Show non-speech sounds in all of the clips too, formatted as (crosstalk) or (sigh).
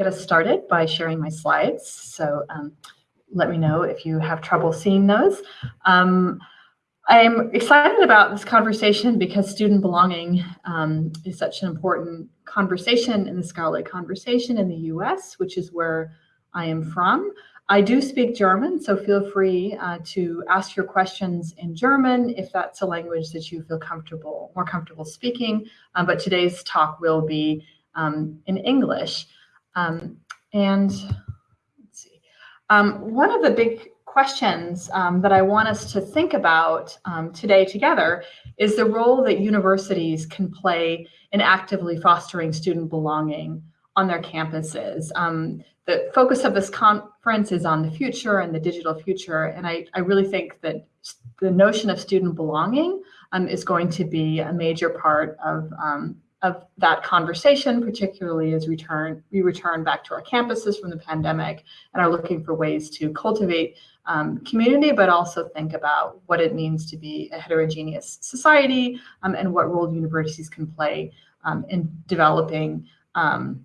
get us started by sharing my slides. So um, let me know if you have trouble seeing those. Um, I'm excited about this conversation because student belonging um, is such an important conversation in the scholarly conversation in the US, which is where I am from. I do speak German, so feel free uh, to ask your questions in German if that's a language that you feel comfortable, more comfortable speaking. Um, but today's talk will be um, in English. Um, and let's see, um, one of the big questions um, that I want us to think about um, today together is the role that universities can play in actively fostering student belonging on their campuses. Um, the focus of this conference is on the future and the digital future, and I, I really think that the notion of student belonging um, is going to be a major part of of that conversation, particularly as return, we return back to our campuses from the pandemic and are looking for ways to cultivate um, community, but also think about what it means to be a heterogeneous society um, and what role universities can play um, in developing um,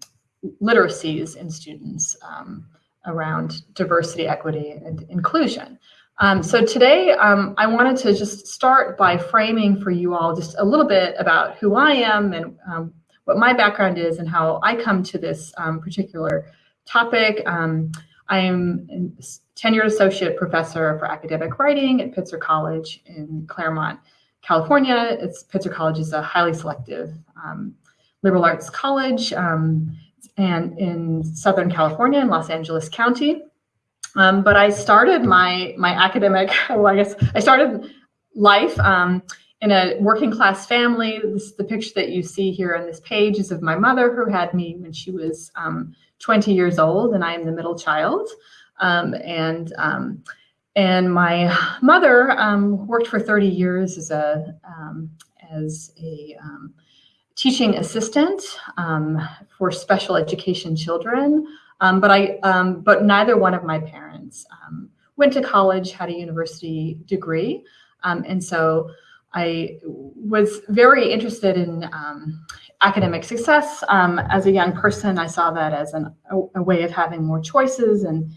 literacies in students um, around diversity, equity, and inclusion. Um, so today, um, I wanted to just start by framing for you all just a little bit about who I am and um, what my background is and how I come to this um, particular topic. Um, I am a tenured associate professor for academic writing at Pitzer College in Claremont, California. It's, Pitzer College is a highly selective um, liberal arts college and in Southern California in Los Angeles County. Um, but I started my my academic, (laughs) well, I guess I started life um, in a working class family. This, the picture that you see here on this page is of my mother who had me when she was um, 20 years old, and I am the middle child. Um, and um, and my mother um, worked for 30 years as a as a teaching assistant for special education children. Um, but I, um, but neither one of my parents um, went to college, had a university degree, um, and so I was very interested in um, academic success. Um, as a young person, I saw that as an, a, a way of having more choices and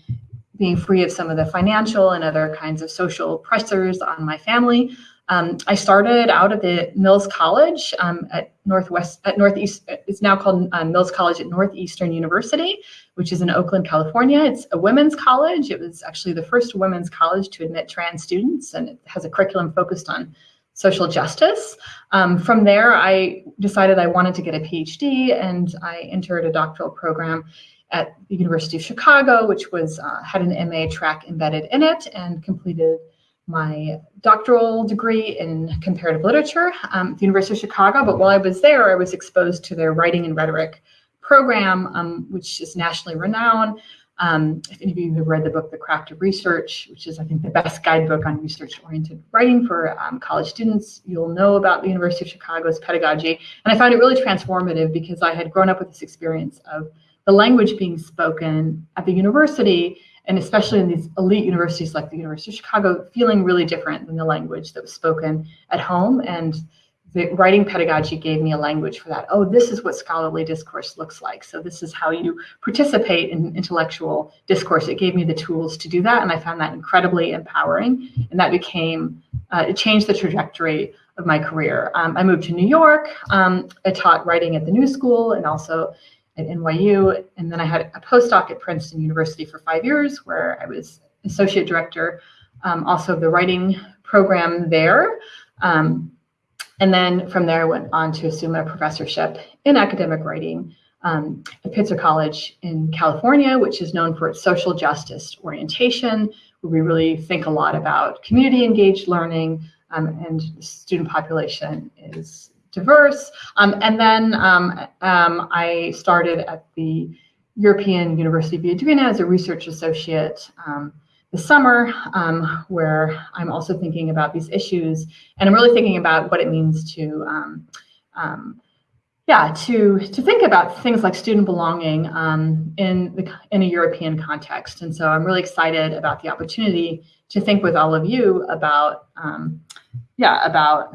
being free of some of the financial and other kinds of social pressures on my family. Um, I started out at the Mills College um, at Northwest, at Northeast, it's now called uh, Mills College at Northeastern University, which is in Oakland, California. It's a women's college. It was actually the first women's college to admit trans students, and it has a curriculum focused on social justice. Um, from there, I decided I wanted to get a PhD, and I entered a doctoral program at the University of Chicago, which was uh, had an MA track embedded in it, and completed my doctoral degree in comparative literature um, at the University of Chicago. But while I was there, I was exposed to their writing and rhetoric program, um, which is nationally renowned. Um, if any of you have read the book, The Craft of Research, which is, I think, the best guidebook on research-oriented writing for um, college students, you'll know about the University of Chicago's pedagogy. And I found it really transformative because I had grown up with this experience of the language being spoken at the university and especially in these elite universities like the University of Chicago, feeling really different than the language that was spoken at home. And the writing pedagogy gave me a language for that. Oh, this is what scholarly discourse looks like. So this is how you participate in intellectual discourse. It gave me the tools to do that. And I found that incredibly empowering. And that became, uh, it changed the trajectory of my career. Um, I moved to New York. Um, I taught writing at the New School and also at NYU. And then I had a postdoc at Princeton University for five years where I was associate director um, also of the writing program there. Um, and then from there, I went on to assume a professorship in academic writing um, at Pitzer College in California, which is known for its social justice orientation, where we really think a lot about community engaged learning um, and student population is diverse. Um, and then um, um, I started at the European University of Viadrina as a research associate um, this summer, um, where I'm also thinking about these issues. And I'm really thinking about what it means to um, yeah, to to think about things like student belonging um, in the in a European context, and so I'm really excited about the opportunity to think with all of you about um, yeah about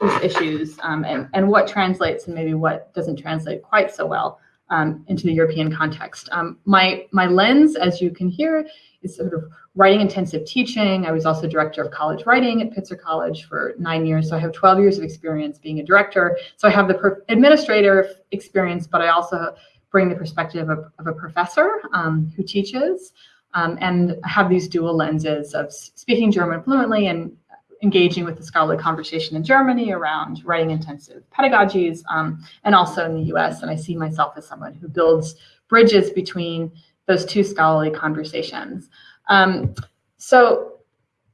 these issues um, and, and what translates and maybe what doesn't translate quite so well um, into the European context. Um, my, my lens, as you can hear, is sort of writing intensive teaching. I was also director of college writing at Pitzer College for nine years. So I have 12 years of experience being a director. So I have the administrator experience, but I also bring the perspective of, of a professor um, who teaches um, and have these dual lenses of speaking German fluently and engaging with the scholarly conversation in Germany around writing intensive pedagogies um, and also in the US. And I see myself as someone who builds bridges between those two scholarly conversations. Um, so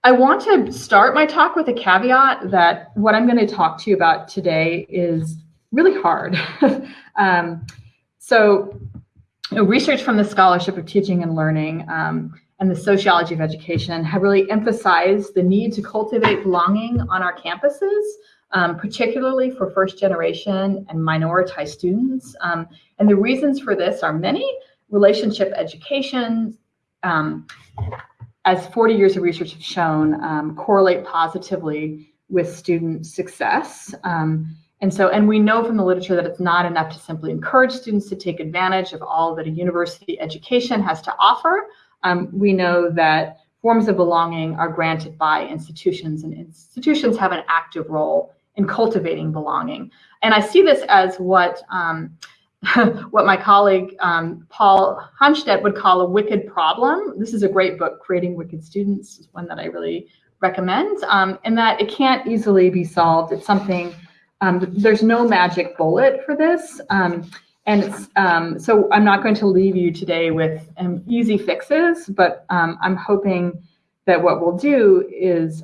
I want to start my talk with a caveat that what I'm going to talk to you about today is really hard. (laughs) um, so you know, research from the Scholarship of Teaching and Learning um, and the Sociology of Education have really emphasized the need to cultivate belonging on our campuses, um, particularly for first generation and minoritized students. Um, and the reasons for this are many, relationship education, um, as 40 years of research have shown, um, correlate positively with student success. Um, and so, and we know from the literature that it's not enough to simply encourage students to take advantage of all that a university education has to offer. Um, we know that forms of belonging are granted by institutions, and institutions have an active role in cultivating belonging. And I see this as what um, (laughs) what my colleague um, Paul Hanstedt would call a wicked problem. This is a great book, Creating Wicked Students, is one that I really recommend, um, and that it can't easily be solved. It's something, um, there's no magic bullet for this. Um, and um, so I'm not going to leave you today with um, easy fixes, but I'm hoping that what we'll do is,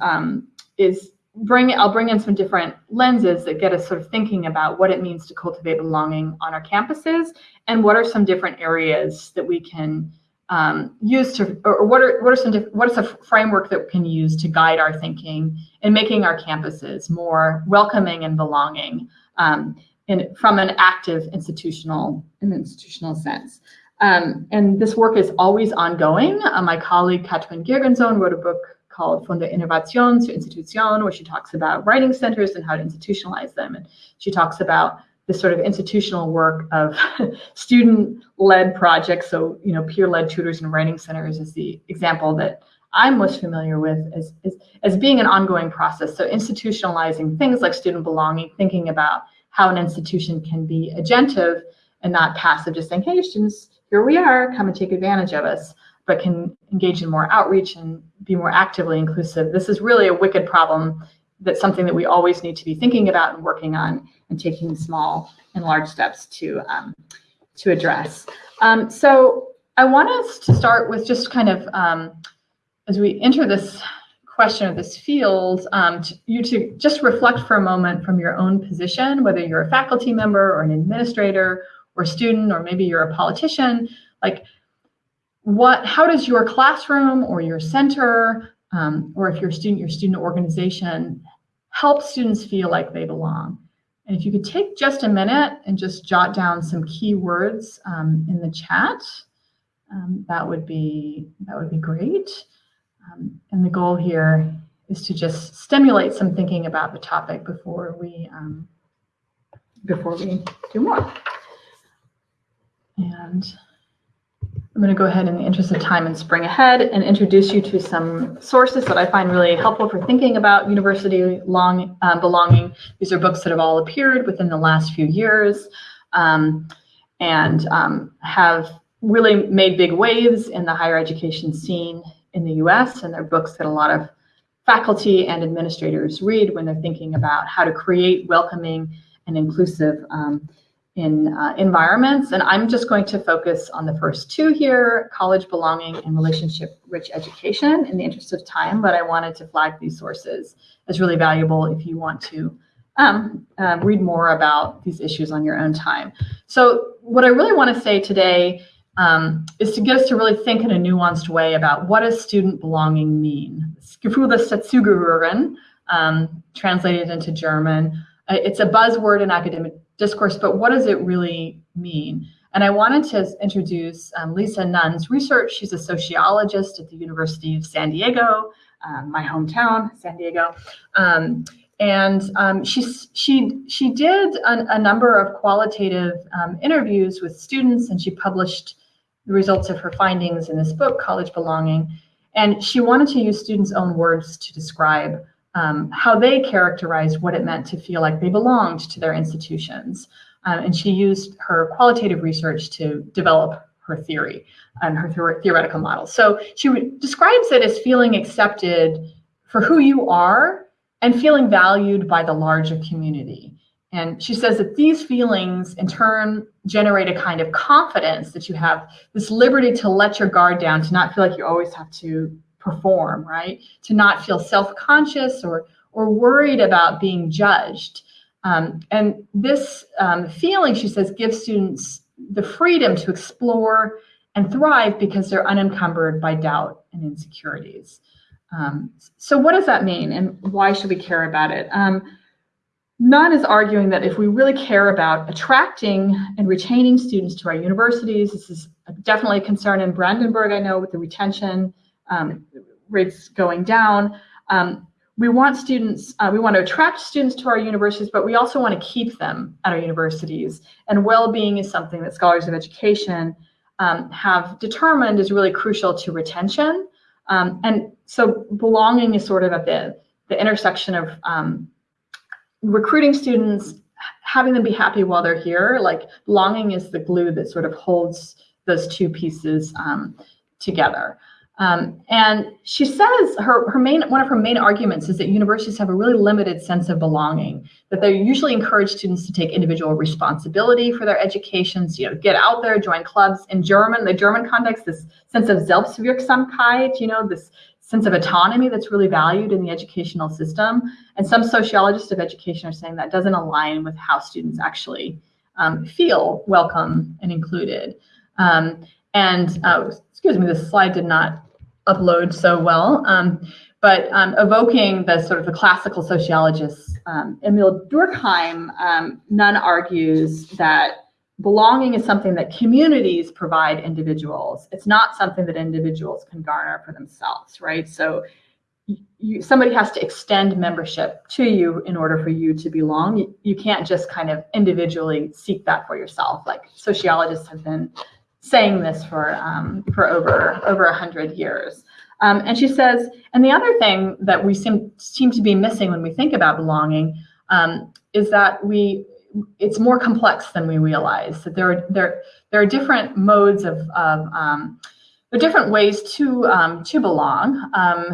is bring I'll bring in some different lenses that get us sort of thinking about what it means to cultivate belonging on our campuses and what are some different areas that we can um, use to or what are what are some what is a framework that we can use to guide our thinking in making our campuses more welcoming and belonging? Um, in, from an active institutional an institutional sense. Um, and this work is always ongoing. Uh, my colleague Katrin Girgensohn wrote a book called Von der Innovation zur Institution, where she talks about writing centers and how to institutionalize them. And she talks about this sort of institutional work of (laughs) student-led projects. So, you know, peer-led tutors and writing centers is the example that I'm most familiar with as, as, as being an ongoing process. So institutionalizing things like student belonging, thinking about how an institution can be agentive and not passive, just saying, hey, students, here we are, come and take advantage of us but can engage in more outreach and be more actively inclusive. This is really a wicked problem that's something that we always need to be thinking about and working on and taking small and large steps to, um, to address. Um, so I want us to start with just kind of, um, as we enter this question of this field, um, to, you to just reflect for a moment from your own position, whether you're a faculty member or an administrator or student, or maybe you're a politician, like what, how does your classroom or your center, um, or if you're a student, your student organization, help students feel like they belong? And if you could take just a minute and just jot down some key words um, in the chat, um, that would be that would be great. Um, and the goal here is to just stimulate some thinking about the topic before we um, before we do more. And I'm going to go ahead in the interest of time and spring ahead and introduce you to some sources that I find really helpful for thinking about university long uh, belonging. These are books that have all appeared within the last few years um, and um, have really made big waves in the higher education scene in the US. And they're books that a lot of faculty and administrators read when they're thinking about how to create welcoming and inclusive um, in uh, environments. And I'm just going to focus on the first two here, college belonging and relationship-rich education in the interest of time, but I wanted to flag these sources as really valuable if you want to um, uh, read more about these issues on your own time. So what I really want to say today um, is to get us to really think in a nuanced way about what does student belonging mean? Gefühl des um, translated into German. Uh, it's a buzzword in academic discourse, but what does it really mean? And I wanted to introduce um, Lisa Nunn's research. She's a sociologist at the University of San Diego, um, my hometown, San Diego. Um, and um, she, she, she did a, a number of qualitative um, interviews with students and she published the results of her findings in this book, College Belonging. And she wanted to use students' own words to describe um, how they characterized what it meant to feel like they belonged to their institutions. Um, and she used her qualitative research to develop her theory and her theoretical model. So she describes it as feeling accepted for who you are and feeling valued by the larger community. And she says that these feelings in turn generate a kind of confidence that you have this liberty to let your guard down, to not feel like you always have to perform, right? To not feel self-conscious or or worried about being judged. Um, and this um, feeling, she says, gives students the freedom to explore and thrive because they're unencumbered by doubt and insecurities. Um, so what does that mean and why should we care about it? Nunn is arguing that if we really care about attracting and retaining students to our universities, this is definitely a concern in Brandenburg, I know, with the retention um, rates going down. Um, we want students, uh, we want to attract students to our universities, but we also want to keep them at our universities. And well-being is something that scholars of education um, have determined is really crucial to retention. Um, and so belonging is sort of at the, the intersection of um, recruiting students, having them be happy while they're here. Like belonging is the glue that sort of holds those two pieces um, together. Um, and she says her, her main one of her main arguments is that universities have a really limited sense of belonging, that they usually encourage students to take individual responsibility for their educations, you know, get out there, join clubs. In German, the German context, this sense of Selbstwirksamkeit, you know, this sense of autonomy that's really valued in the educational system. And some sociologists of education are saying that doesn't align with how students actually um, feel welcome and included. Um, and uh, excuse me, this slide did not upload so well. Um, but um, evoking the sort of the classical sociologists, um, Emil Durkheim, um, Nunn argues that belonging is something that communities provide individuals. It's not something that individuals can garner for themselves, right? So you, somebody has to extend membership to you in order for you to belong. You, you can't just kind of individually seek that for yourself. Like sociologists have been saying this for um, for over over a hundred years. Um, and she says, and the other thing that we seem seem to be missing when we think about belonging um, is that we it's more complex than we realize. That there are there there are different modes of, of um, there are different ways to um, to belong. Um,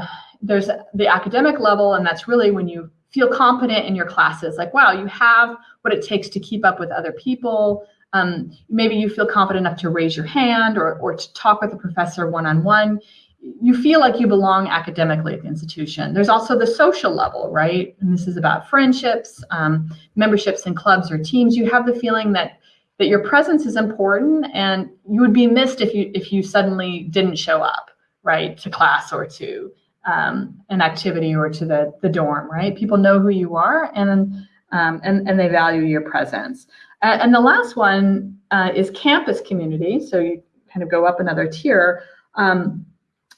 there's the academic level, and that's really when you feel competent in your classes. Like, wow, you have what it takes to keep up with other people. Um, maybe you feel confident enough to raise your hand or, or to talk with a professor one-on-one. You feel like you belong academically at the institution. There's also the social level, right? And this is about friendships, um, memberships in clubs or teams. You have the feeling that that your presence is important and you would be missed if you if you suddenly didn't show up, right, to class or to um, an activity or to the, the dorm, right? People know who you are and, um, and, and they value your presence. Uh, and the last one uh, is campus community. So you kind of go up another tier. Um,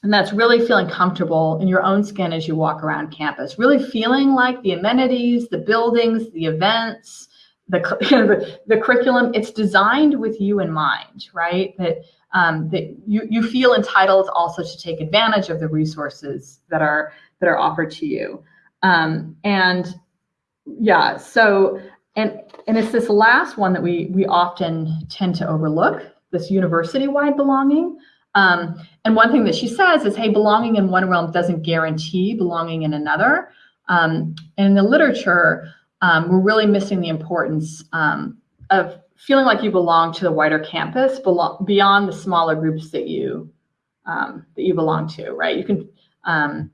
and that's really feeling comfortable in your own skin as you walk around campus, really feeling like the amenities, the buildings, the events, the, (laughs) the, the curriculum, it's designed with you in mind, right? That, um, that you, you feel entitled also to take advantage of the resources that are, that are offered to you. Um, and yeah, so and, and it's this last one that we, we often tend to overlook, this university-wide belonging. Um, and one thing that she says is, hey, belonging in one realm doesn't guarantee belonging in another. Um, and in the literature, um, we're really missing the importance um, of feeling like you belong to the wider campus beyond the smaller groups that you um, that you belong to, right? You can um,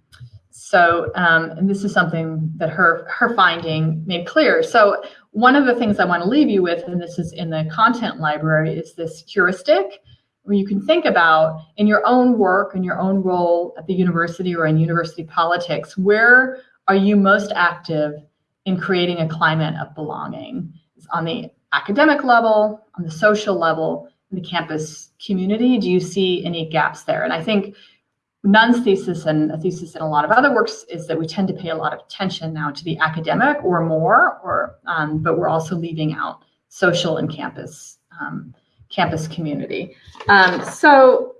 so, and this is something that her her finding made clear. So, one of the things I want to leave you with, and this is in the content library, is this heuristic where you can think about in your own work and your own role at the university or in university politics, where are you most active in creating a climate of belonging? It's on the academic level, on the social level, in the campus community. Do you see any gaps there? And I think Nunn's thesis and a thesis in a lot of other works is that we tend to pay a lot of attention now to the academic or more, or um, but we're also leaving out social and campus um, campus community. Um, so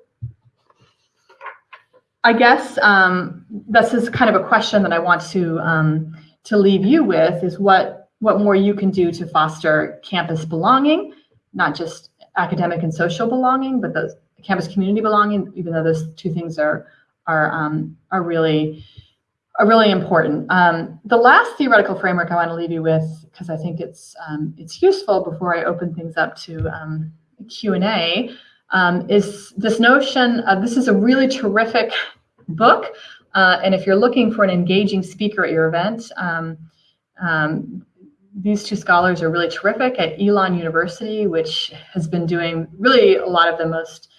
I guess um, this is kind of a question that I want to um, to leave you with is what what more you can do to foster campus belonging, not just academic and social belonging, but those campus community belonging, even though those two things are are um, are really are really important. Um, the last theoretical framework I want to leave you with, because I think it's um, it's useful before I open things up to um, Q and A, um, is this notion of this is a really terrific book, uh, and if you're looking for an engaging speaker at your event. Um, um, these two scholars are really terrific at Elon University, which has been doing really a lot of the most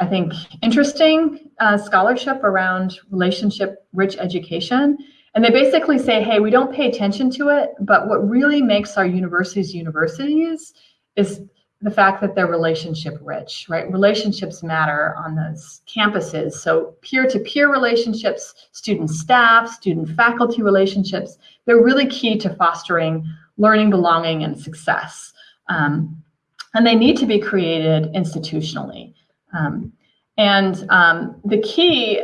I think, interesting uh, scholarship around relationship rich education. And they basically say, hey, we don't pay attention to it, but what really makes our universities universities is the fact that they're relationship rich, right? Relationships matter on those campuses. So peer to peer relationships, student staff, student faculty relationships, they're really key to fostering learning, belonging, and success. Um, and they need to be created institutionally. Um, and um, the key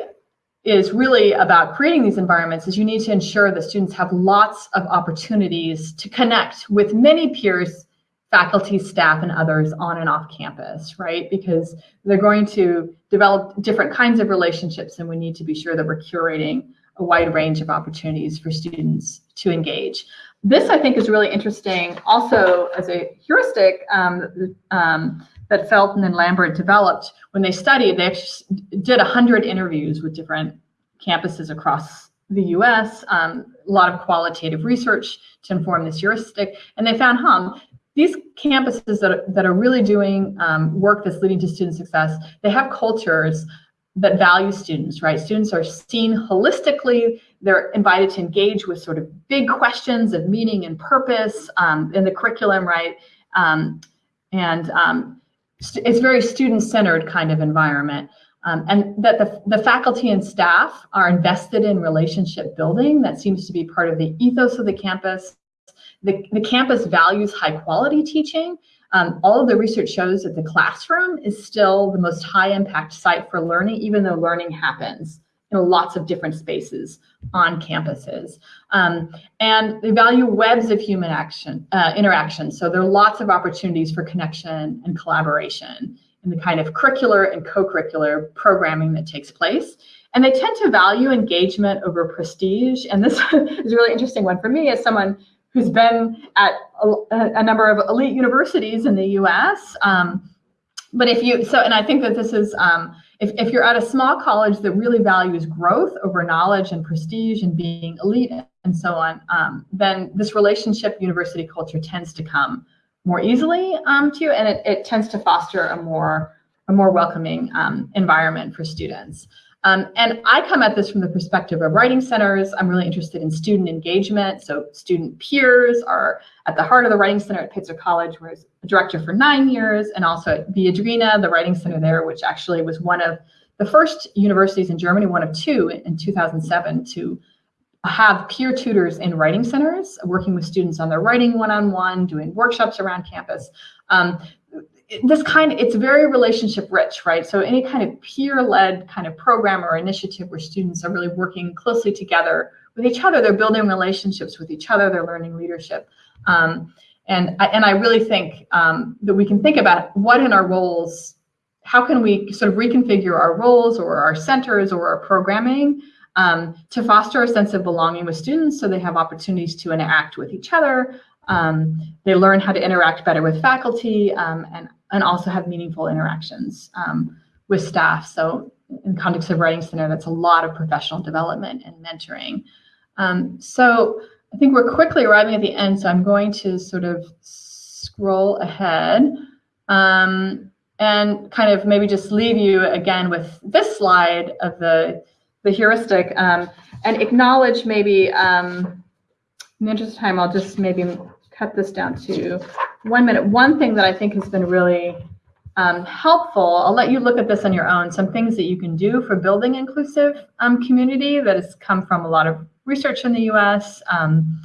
is really about creating these environments is you need to ensure that students have lots of opportunities to connect with many peers, faculty, staff, and others on and off campus, right? Because they're going to develop different kinds of relationships and we need to be sure that we're curating a wide range of opportunities for students to engage. This, I think, is really interesting also as a heuristic um, um, that Felten and Lambert developed when they studied. They did 100 interviews with different campuses across the US, um, a lot of qualitative research to inform this heuristic, and they found, hum, these campuses that are, that are really doing um, work that's leading to student success, they have cultures that value students, right? Students are seen holistically. They're invited to engage with sort of big questions of meaning and purpose um, in the curriculum, right? Um, and um, it's very student-centered kind of environment. Um, and that the, the faculty and staff are invested in relationship building. That seems to be part of the ethos of the campus. The, the campus values high quality teaching um, all of the research shows that the classroom is still the most high impact site for learning, even though learning happens in lots of different spaces on campuses. Um, and they value webs of human action, uh, interaction. So there are lots of opportunities for connection and collaboration in the kind of curricular and co-curricular programming that takes place. And they tend to value engagement over prestige. And this (laughs) is a really interesting one for me as someone who's been at a, a number of elite universities in the U.S. Um, but if you so, and I think that this is um, if if you're at a small college that really values growth over knowledge and prestige and being elite and so on, um, then this relationship university culture tends to come more easily um, to you, and it, it tends to foster a more a more welcoming um, environment for students. Um, and I come at this from the perspective of writing centers. I'm really interested in student engagement. So student peers are at the heart of the Writing Center at Pitzer College, where I was a director for nine years, and also at Viadrina, the Writing Center there, which actually was one of the first universities in Germany, one of two in 2007 to have peer tutors in writing centers, working with students on their writing one-on-one, -on -one, doing workshops around campus. Um, this kind it's very relationship rich, right? So any kind of peer-led kind of program or initiative where students are really working closely together with each other, they're building relationships with each other, they're learning leadership. Um, and, I, and I really think um, that we can think about what in our roles, how can we sort of reconfigure our roles or our centers or our programming um, to foster a sense of belonging with students so they have opportunities to interact with each other, um, they learn how to interact better with faculty um, and and also have meaningful interactions um, with staff. So in context of Writing Center, that's a lot of professional development and mentoring. Um, so I think we're quickly arriving at the end, so I'm going to sort of scroll ahead um, and kind of maybe just leave you again with this slide of the, the heuristic um, and acknowledge maybe, um, in the interest of time, I'll just maybe cut this down to one minute. One thing that I think has been really um, helpful, I'll let you look at this on your own, some things that you can do for building inclusive um, community that has come from a lot of research in the US um,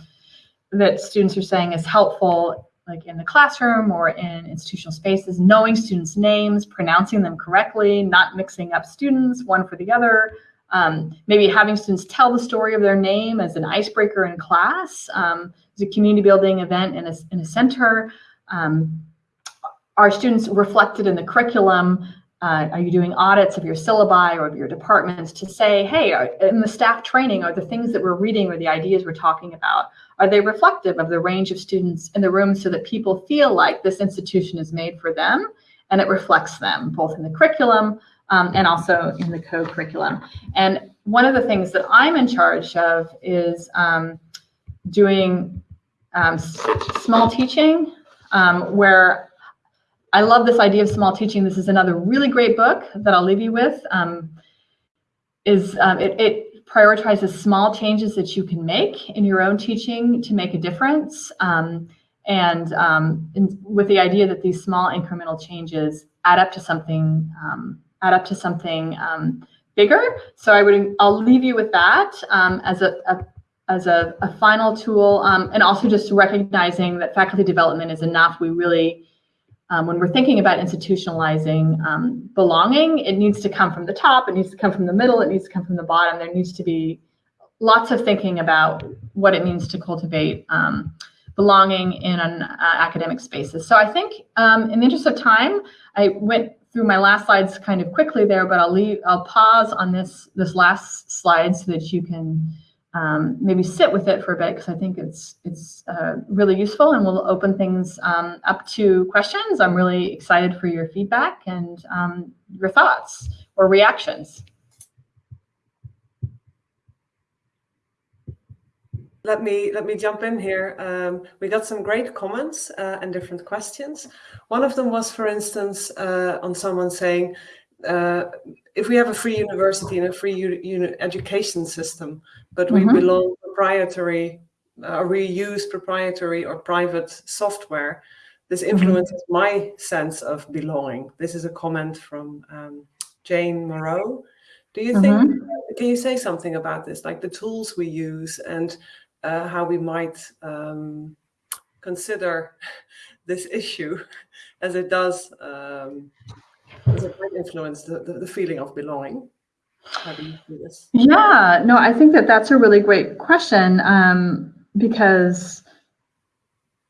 that students are saying is helpful like in the classroom or in institutional spaces, knowing students' names, pronouncing them correctly, not mixing up students one for the other, um, maybe having students tell the story of their name as an icebreaker in class, um, as a community building event in a, in a center. Um, are students reflected in the curriculum? Uh, are you doing audits of your syllabi or of your departments to say, hey, are, in the staff training, are the things that we're reading or the ideas we're talking about, are they reflective of the range of students in the room so that people feel like this institution is made for them and it reflects them both in the curriculum um, and also in the co-curriculum. And one of the things that I'm in charge of is um, doing um, small teaching um, where I love this idea of small teaching. This is another really great book that I'll leave you with. Um, is um, it, it, prioritizes small changes that you can make in your own teaching to make a difference, um, and, um, and, with the idea that these small incremental changes add up to something um, add up to something um, bigger. So I would I'll leave you with that as a, a as a, a, final tool, and also just recognizing that faculty development is enough. We really um, when we're thinking about institutionalizing um, belonging, it needs to come from the top, it needs to come from the middle, it needs to come from the bottom. There needs to be lots of thinking about what it means to cultivate um, belonging in an uh, academic spaces. So I think um, in the interest of time, I went through my last slides kind of quickly there, but I'll leave, I'll pause on this, this last slide so that you can um, maybe sit with it for a bit because I think it's it's uh, really useful and we'll open things um, up to questions. I'm really excited for your feedback and um, your thoughts or reactions. Let me let me jump in here. Um, we got some great comments uh, and different questions. One of them was, for instance, uh, on someone saying, uh, if we have a free university and a free education system, but we mm -hmm. belong proprietary uh, we use proprietary or private software, this mm-hmm. influences mm -hmm. my sense of belonging. This is a comment from um, Jane Moreau. Do you mm -hmm. think, mm-hmm. can you say something about this, like the tools we use and uh, how we might um, consider (laughs) this issue as it does um, does it influence the, the, the feeling of belonging? Yeah, no, I think that that's a really great question um, because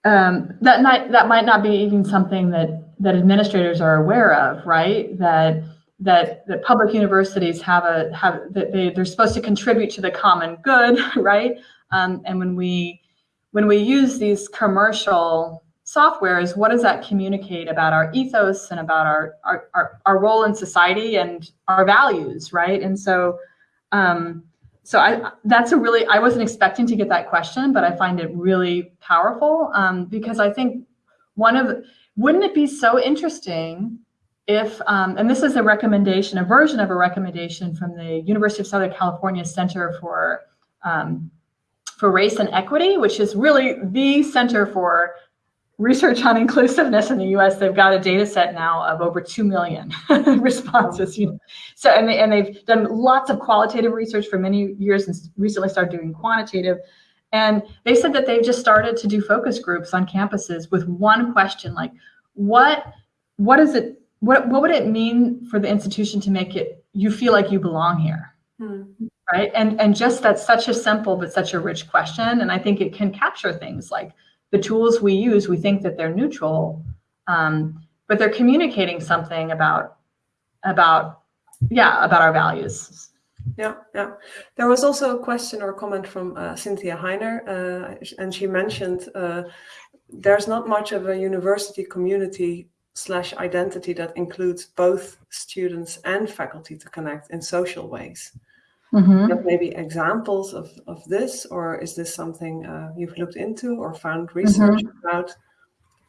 um, that might that might not be even something that that administrators are aware of, right? That that that public universities have a have that they they're supposed to contribute to the common good, (laughs) right? Um, and when we when we use these commercial software is what does that communicate about our ethos and about our, our, our, our role in society and our values, right? And so, um, so I, that's a really, I wasn't expecting to get that question, but I find it really powerful um, because I think one of, wouldn't it be so interesting if, um, and this is a recommendation, a version of a recommendation from the University of Southern California Center for, um, for Race and Equity, which is really the center for research on inclusiveness in the U.S. They've got a data set now of over two million (laughs) responses. You know? So and they and they've done lots of qualitative research for many years and recently started doing quantitative. And they said that they've just started to do focus groups on campuses with one question, like what what is it what what would it mean for the institution to make it you feel like you belong here? Hmm. Right. And and just that's such a simple but such a rich question. And I think it can capture things like the tools we use, we think that they're neutral, um, but they're communicating something about, about, yeah, about our values. Yeah, yeah. There was also a question or comment from uh, Cynthia Heiner, uh, and she mentioned uh, there's not much of a university community slash identity that includes both students and faculty to connect in social ways. Mm -hmm. maybe examples of, of this, or is this something uh, you've looked into or found research mm -hmm. about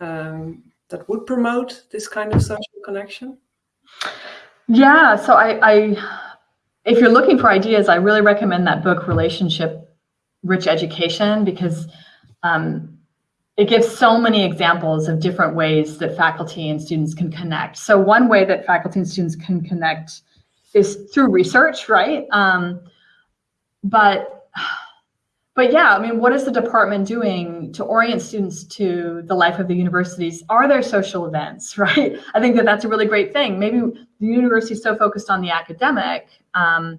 um, that would promote this kind of social connection? Yeah, so I, I, if you're looking for ideas, I really recommend that book, Relationship Rich Education, because um, it gives so many examples of different ways that faculty and students can connect. So one way that faculty and students can connect is through research, right? Um, but but yeah, I mean, what is the department doing to orient students to the life of the universities? Are there social events, (laughs) right? I think that that's a really great thing. Maybe the university is so focused on the academic um,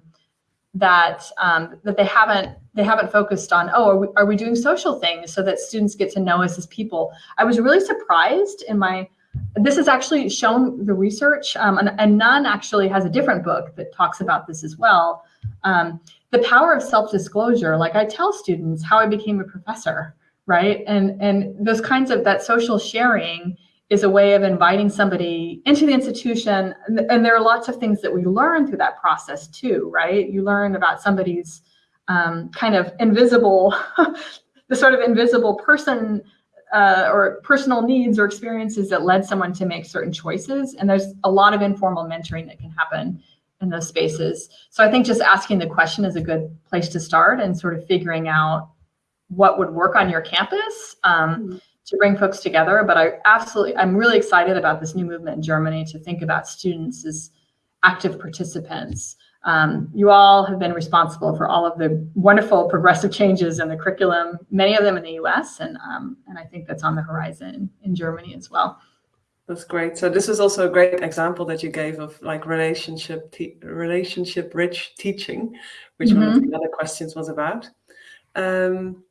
that um, that they haven't they haven't focused on oh are we, are we doing social things so that students get to know us as people. I was really surprised in my this has actually shown the research, um, and, and actually has a different book that talks about this as well. Um, the power of self-disclosure, like I tell students how I became a professor, right? And, and those kinds of, that social sharing is a way of inviting somebody into the institution. And, and there are lots of things that we learn through that process too, right? You learn about somebody's um, kind of invisible, (laughs) the sort of invisible person uh, or personal needs or experiences that led someone to make certain choices. And there's a lot of informal mentoring that can happen in those spaces. So I think just asking the question is a good place to start and sort of figuring out what would work on your campus um, mm -hmm. to bring folks together. But I absolutely, I'm really excited about this new movement in Germany to think about students as active participants. Um, you all have been responsible for all of the wonderful progressive changes in the curriculum, many of them in the US, and, um, and I think that's on the horizon in Germany as well. That's great. So this is also a great example that you gave of like relationship relationship rich teaching, which mm -hmm. one of mm-hmm. the other questions was about. Um,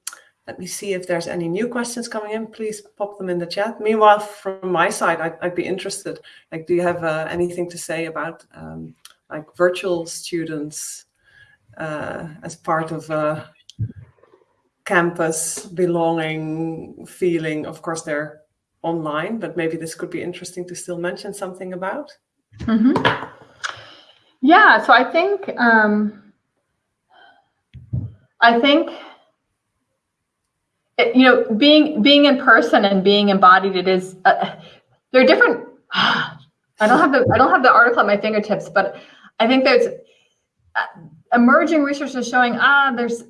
let me see if there's any new questions coming in. Please pop them in the chat. Meanwhile, from my side, I'd, I'd be interested. Like, do you have uh, anything to say about um, like virtual students uh, as part of a campus belonging feeling? Of course, they're online, but maybe this could be interesting to still mention something about. Mm -hmm. Yeah, so I think um, I think it, you know being being in person and being embodied. It is uh, there are different. I don't have the I don't have the article at my fingertips, but I think there's uh, emerging research is showing ah there's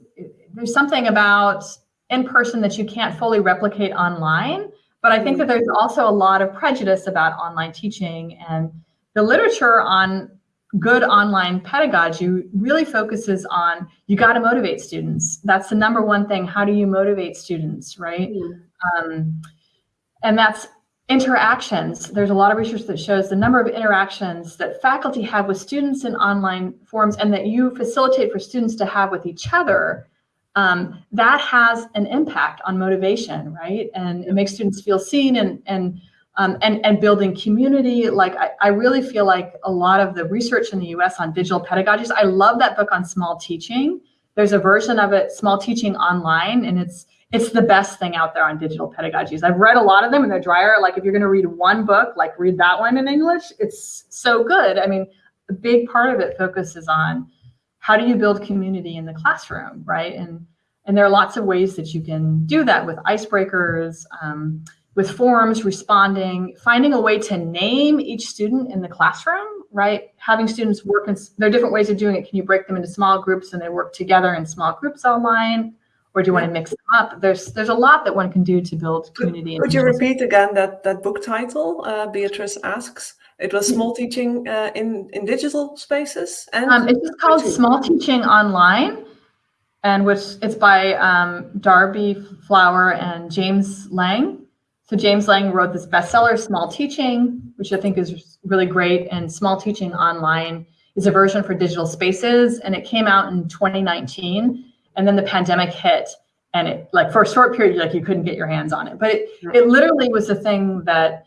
there's something about in person that you can't fully replicate online but I think that there's also a lot of prejudice about online teaching and the literature on good online pedagogy really focuses on you got to motivate students. That's the number one thing. How do you motivate students, right? Mm. Um, and that's interactions. There's a lot of research that shows the number of interactions that faculty have with students in online forums and that you facilitate for students to have with each other um, that has an impact on motivation, right? And it makes students feel seen and and um, and and building community. Like I, I really feel like a lot of the research in the U.S. on digital pedagogies. I love that book on small teaching. There's a version of it, small teaching online, and it's it's the best thing out there on digital pedagogies. I've read a lot of them, and they're dryer. Like if you're going to read one book, like read that one in English. It's so good. I mean, a big part of it focuses on how do you build community in the classroom, right? And and there are lots of ways that you can do that with icebreakers, um, with forms, responding, finding a way to name each student in the classroom, right? Having students work in, there are different ways of doing it. Can you break them into small groups and they work together in small groups online? Or do you want to mix them up? There's there's a lot that one can do to build community. Could, could you repeat again that, that book title, uh, Beatrice asks? It was small teaching uh, in, in digital spaces? and um, It's called Small Teaching Online and which it's by um, Darby Flower and James Lang. So James Lang wrote this bestseller, Small Teaching, which I think is really great. And Small Teaching Online is a version for digital spaces, and it came out in 2019. And then the pandemic hit, and it like for a short period, like you couldn't get your hands on it. But it it literally was the thing that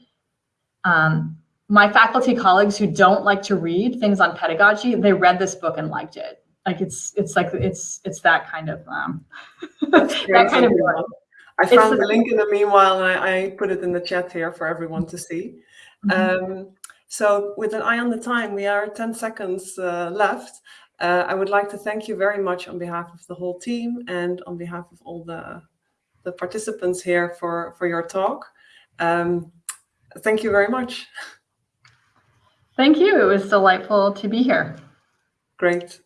um, my faculty colleagues who don't like to read things on pedagogy, they read this book and liked it like it's it's like it's it's that kind of um (laughs) that kind of I found it's the link in the meanwhile and I, I, put it in the chat here for everyone to see. Mm -hmm. um, so with an eye on the time, we are 10 seconds uh, left. Uh, I would like to thank you very much on behalf of the whole team and on behalf of all the, the participants here for, for your talk. Um, thank you very much. Thank you. It was delightful to be here. Great.